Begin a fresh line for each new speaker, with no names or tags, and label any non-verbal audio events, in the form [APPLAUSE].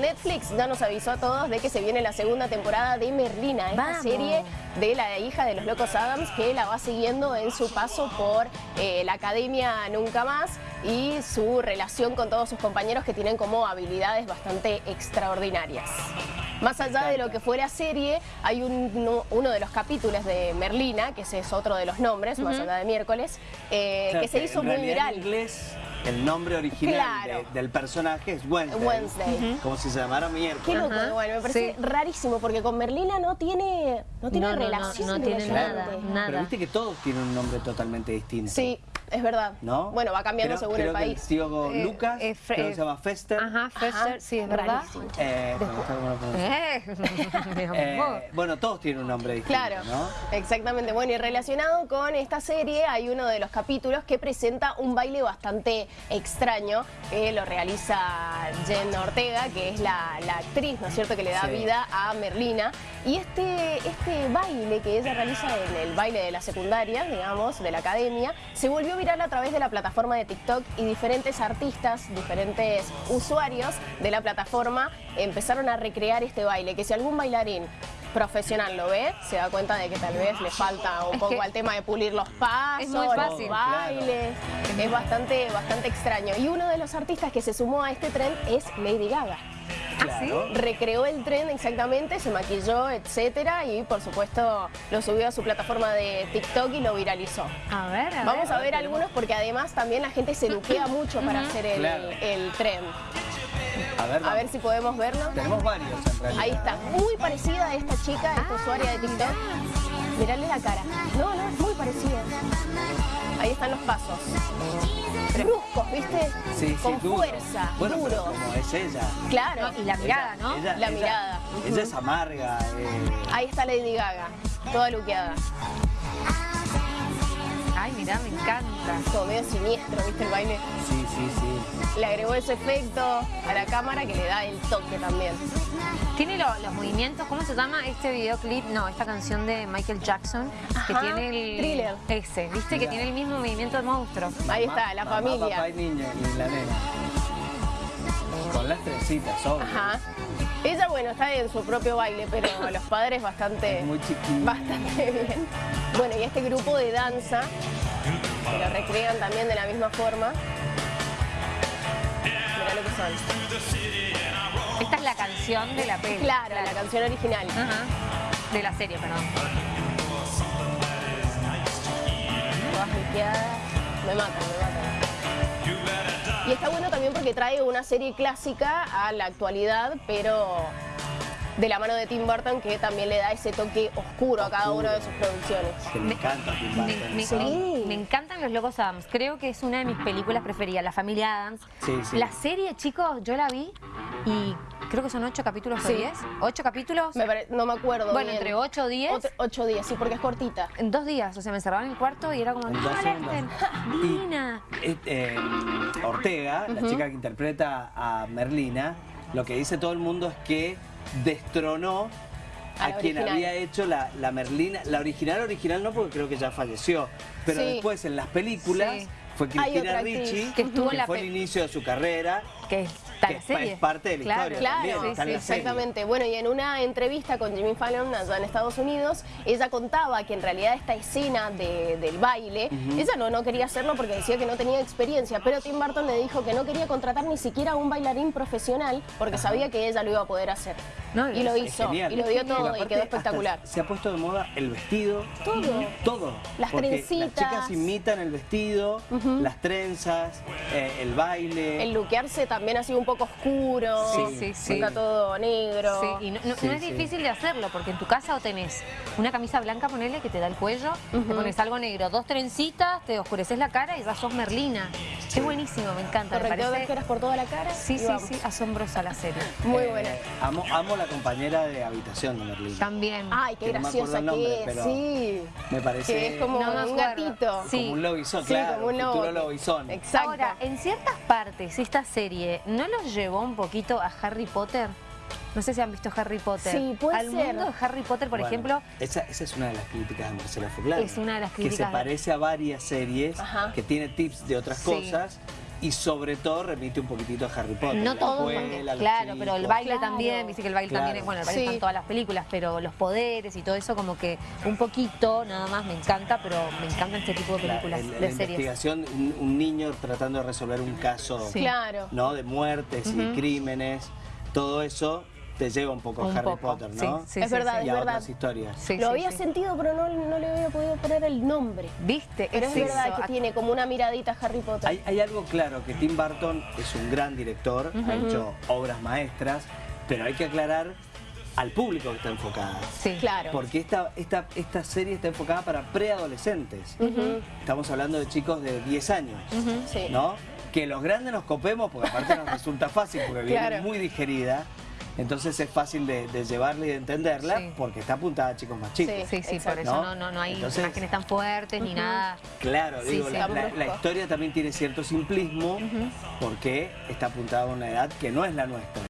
Netflix ya nos avisó a todos de que se viene la segunda temporada de Merlina, esta
Vamos.
serie de la hija de los locos Adams que la va siguiendo en su paso por eh, la academia Nunca Más y su relación con todos sus compañeros que tienen como habilidades bastante extraordinarias. Más allá de lo que fue la serie, hay un- uno, uno de los capítulos de Merlina, que ese es otro de los nombres, más allá de miércoles, eh, que se hizo
en
muy viral.
En inglés, el nombre original
Claro.
de- del personaje es Wednesday.
Wednesday.
Como si se llamara
Qué
miércoles.
loco,
Ajá,
igual, me parece
sí.
rarísimo porque con Merlina no tiene, no tiene
No, no, no,
relación.
no tiene nada.
Pero viste que todos tienen un nombre totalmente distinto.
Sí, es verdad.
¿No?
Bueno, va cambiando
Creo-
según
creo
el
que
país.
tío
Eh,
Lucas,
eh, Fre-
creo que se llama Fester.
Ajá, Fester, sí, es verdad.
Eh, me gusta cómo lo pronuncia.
Eh, [LAUGHS] [LAUGHS] mi amor.
Eh, bueno, todos tienen un nombre distinto,
Claro,
¿no?
exactamente. Bueno, y relacionado con esta serie hay uno de los capítulos que presenta un baile bastante extraño que lo realiza Jen Ortega, que es la, la actriz, ¿no es cierto?, que le da
Sí.
vida a Merlina. Y este, este baile que ella realiza en el baile de la secundaria, digamos, de la academia, se volvió viral a través de la plataforma de TikTok y diferentes artistas, diferentes usuarios de la plataforma empezaron a recrear este baile, que si algún bailarín profesional lo ve, se da cuenta de que tal vez le falta un
Es
poco al tema de pulir los pasos,
es muy
los bailes. Es bastante, bastante extraño. Y uno de los artistas que se sumó a este tren es Lady Gaga.
Claro.
Recreó el tren exactamente, se maquilló, etcétera, y por supuesto lo subió a su plataforma de TikTok y lo viralizó.
A ver, a
Vamos
ver.
a ver algunos porque además también la gente se luquea [CLEARS THROAT] mucho para hacer el,
Claro.
el tren.
A ver,
A ver si podemos verlo.
Tenemos varios en realidad.
Ahí está, muy parecida a esta chica, esta usuaria de TikTok. Mirarle la cara. No, no, es muy parecida. Ahí están los pasos. ¿Viste?
Sí,
Con fuerza,
Bueno,
duro.
como es ella.
Claro.
Y la mirada, ¿no?
Ella-
La
ella-
mirada.
Ella es amarga. eh,
Ahí está Lady Gaga, toda luqueada.
Ay, mirá, me encanta.
Como medio siniestro, ¿viste el baile?
sí, sí, sí.
Le agregó ese efecto a la cámara que le da el toque también.
Tiene lo- los movimientos, ¿cómo se llama este videoclip? No, esta canción de Michael Jackson, que
Ajá,
tiene el...
Thriller.
Ese, ¿viste? Que tiene el mismo movimiento de monstruo.
Ahí está, la
mamá,
familia.
papá y niña y la nena. Con las trencitas, obvio.
Ajá. Ella, bueno, está en su propio baile, pero los padres bastante...
Es muy chiquita.
Bastante bien. Bueno, y este grupo de danza, que lo recrean también de la misma forma. Mirá lo que son.
Esta es la canción de la peli.
Claro, la canción original.
Ajá. De la serie, perdón.
Todas. Me matan, me matan. Y está bueno también porque trae una serie clásica a la actualidad, pero de la mano de Tim Burton, que también le da ese toque oscuro a cada una de sus producciones.
Que me encanta Tim Burton,
me- me encantan los Locos Adams. Creo que es una de mis películas preferidas, La Familia Adams.
Sí, sí.
La serie, chicos, yo la vi y creo que son ocho capítulos o diez. ¿Ocho capítulos?
Me pare- no me acuerdo
Bueno,
bien.
entre ocho o diez.
Ot- ocho días, sí, porque es cortita.
En dos días, o sea, me encerraban en el cuarto y era como, ¡Ah.
Eh, [LAUGHS] eh, Ortega, la chica que interpreta a Merlina, lo que dice todo el mundo es que destronó
A
quien
original.
había hecho la, la Merlina, la original original no porque creo que ya falleció, pero
Sí.
después en las películas
Sí.
fue Cristina. Ricci,
Que estuvo en la
fue el inicio de su carrera,
Que está
que
la
es,
serie.
es parte de la
Claro,
historia
Claro,
también,
sí, sí,
la serie.
exactamente. Bueno, y en una entrevista con Jimmy Fallon allá en Estados Unidos, ella contaba que en realidad esta escena de- del baile, ella no, no quería hacerlo porque decía que no tenía experiencia, pero Tim Burton le dijo que no quería contratar ni siquiera a un bailarín profesional porque sabía que ella lo iba a poder hacer.
No,
y lo hizo,
genial.
y lo dio todo y quedó espectacular.
Se ha puesto de moda el vestido.
Todo.
Todo.
Las trencitas.
Las chicas imitan el vestido, las trenzas, eh, el baile.
El luquearse también ha sido un poco oscuro,
Sí, sí, sí.
está todo negro.
Sí, y no, no-
Sí,
no es
sí.
difícil de hacerlo, porque en tu casa o tenés una camisa blanca, ponele, que te da el cuello, te pones algo negro, dos trencitas, te oscureces la cara y ya sos Merlina. Es buenísimo, me encanta, me
Correcteo de
parece...
por toda la cara.
Sí, sí,
vamos.
sí, asombrosa la serie.
Muy
Eh,
buena.
Amo, amo la compañera de habitación de Merlina.
También.
Ay, qué
que no me
graciosa
nombre,
que es,
pero
sí.
me parece-
Que es como
No me
un gatito.
Sí.
Como un lobizón,
Sí,
claro.
como un
futuro lobizón.
Exacto.
Ahora, en ciertas partes, esta serie, ¿no los llevó un poquito a Harry Potter? No sé si han visto Harry Potter.
Sí, puede
Al
ser.
mundo de Harry Potter, por
Bueno,
ejemplo,
Esa, esa es una de las críticas de Marcela Furlan.
Es una de las
Que
críticas
se
de-
parece a varias series,
Ajá.
que tiene tips de otras
Sí.
cosas, y sobre todo remite un poquitito a Harry Potter.
No
la
todo, claro, pero el baile
Claro.
también, dice que el baile
Claro.
también, es- bueno, el baile
Sí.
está en todas las películas, pero los poderes y todo eso como que un poquito nada más me encanta, pero me encantan este tipo de
La,
películas,
el- la
de series.
investigación, un, un niño tratando de resolver un caso
Sí.
Claro.
¿no? de muertes y crímenes, todo eso te lleva un poco a
Un
Harry
poco,
Potter, ¿no?
sí, sí,
Es
sí,
verdad,
sí.
y
es
a
verdad.
otras historias.
Sí,
Lo
sí,
había
sí.
sentido, pero no, no le había podido poner el nombre.
¿Viste?
Pero es verdad que tiene como una miradita a Harry Potter.
Hay, hay algo claro, que Tim Burton es un gran director, ha hecho obras maestras, pero hay que aclarar al público que está enfocada.
Sí.
Claro.
Porque esta, esta, esta serie está enfocada para preadolescentes.
Ujú.
Estamos hablando de chicos de 10 años,
Sí.
¿no? Que los grandes nos copemos, porque aparte nos resulta fácil, porque viene muy digerida. Entonces es fácil de, de llevarla y de entenderla,
Sí.
porque está apuntada a chicos más chicos.
Sí, sí,
Exacto.
por eso
¿No?
no, no, no hay
Entonces-
imágenes tan fuertes ni nada.
Claro,
Sí,
digo,
sí.
la, la-
Brusco.
la historia también tiene cierto simplismo, porque está apuntada a una edad que no es la nuestra.